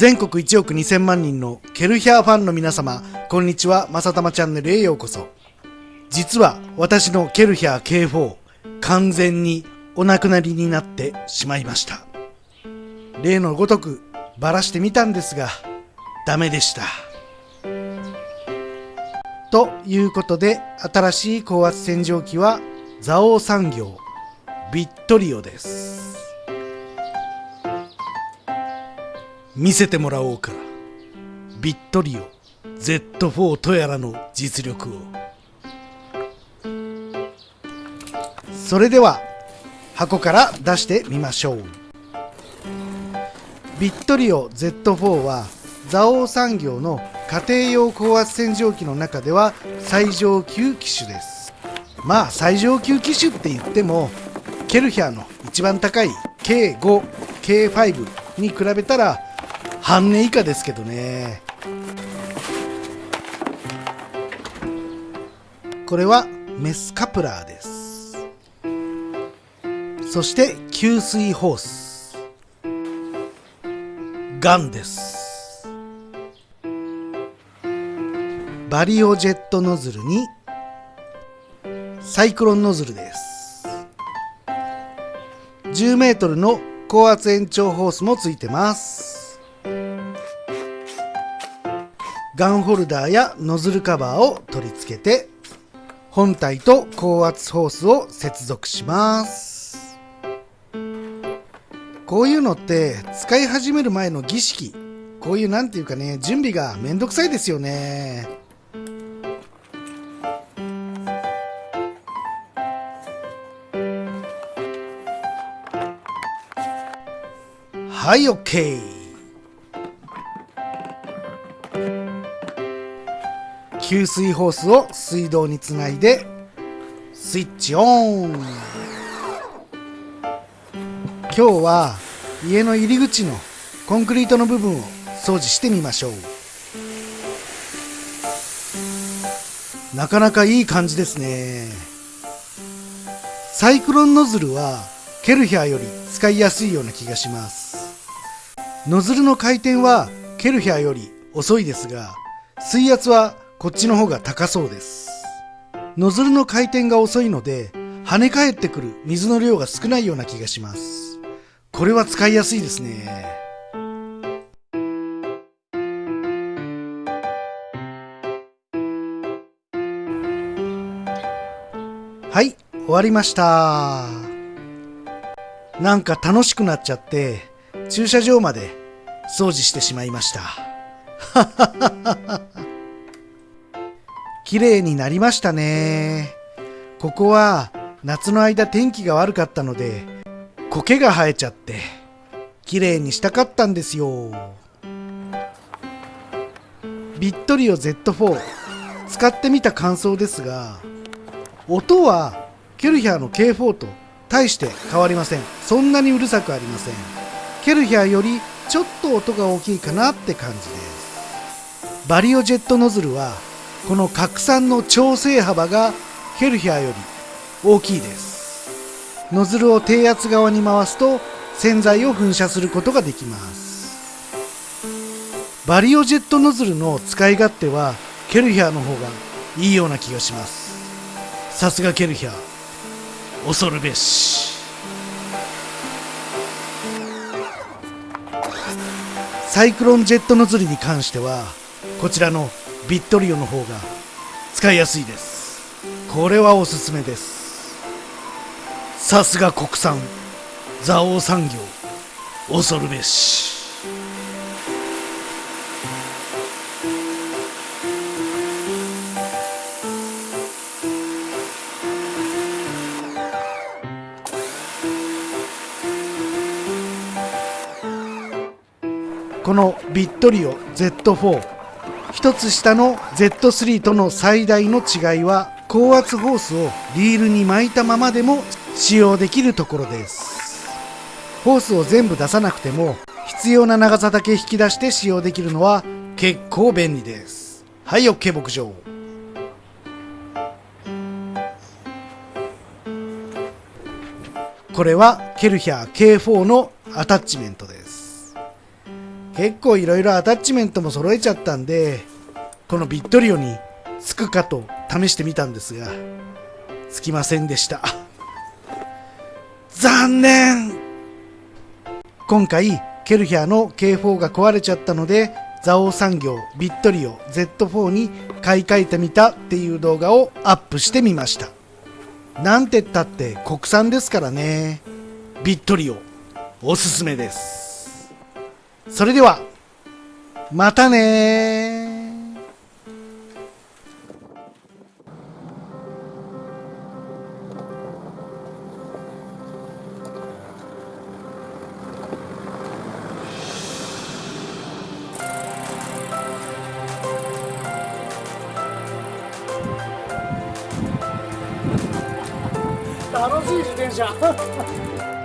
全国1億2000万人のケルヒャーファンの皆様、こんにちは、まさたまチャンネルへようこそ。実は私のケルヒャー K4、完全にお亡くなりになってしまいました。例のごとくばらしてみたんですが、ダメでした。ということで、新しい高圧洗浄機は、蔵王産業、ビットリオです。見せてもらおうか。ビットリオ Z4 とやらの実力を。それでは、箱から出してみましょう。ビットリオ Z4 は、蔵王産業の家庭用高圧洗浄機の中では最上級機種ですまあ最上級機種って言ってもケルヒャーの一番高い K5、K5 に比べたら半値以下ですけどね。これはメスカプラーです。そして給水ホース。ガンです。バリオジェットノズルにサイクロンノズルです。10メートルの高圧延長ホースもついてます。ガンホルダーやノズルカバーを取り付けて本体と高圧ホースを接続します。こういうのって使い始める前の儀式こういうなんていうかね準備がめんどくさいですよね。はい OK 給水ホースを水道につないでスイッチオン。今日は家の入り口のコンクリートの部分を掃除してみましょう。なかなかいい感じですね。サイクロンノズルはケルヒャーより使いやすいような気がします。ノズルの回転はケルヒャーより遅いですが、水圧はこっちの方が高そうです。ノズルの回転が遅いので、跳ね返ってくる水の量が少ないような気がします。これは使いやすいですね。はい、終わりました。なんか楽しくなっちゃって、駐車場まで掃除してしまいました。綺麗になりましたね。ここは夏の間天気が悪かったので苔が生えちゃって綺麗にしたかったんですよ。ビットリオ Z4 使ってみた感想ですが音はケルヒャーの K4 と大して変わりません。そんなにうるさくありません。ケルヒャーよりちょっと音が大きいかなって感じですバリオジェットノズルはこの拡散の調整幅がケルヒャーより大きいです。ノズルを低圧側に回すと洗剤を噴射することができます。バリオジェットノズルの使い勝手はケルヒャーの方がいいような気がします。さすがケルヒャー恐るべし。サイクロンジェットノズルに関してはこちらのビットリオの方が使いやすいです。これはおすすめです。さすが国産。蔵王産業。恐るべし。このビットリオ Z4 一つ下の Z3 との最大の違いは高圧ホースをリールに巻いたままでも使用できるところです。ホースを全部出さなくても必要な長さだけ引き出して使用できるのは結構便利です。はい OK 牧場。これはケルヒャー K4 のアタッチメントです。結構いろいろアタッチメントも揃えちゃったんで、このビットリオにつくかと試してみたんですが、つきませんでした。残念今回、ケルヒャーの K4 が壊れちゃったので、ザオ産業ビットリオ Z4 に買い替えてみたっていう動画をアップしてみました。なんてったって国産ですからね。ビットリオ、おすすめです。それでは、またね楽しい自転車。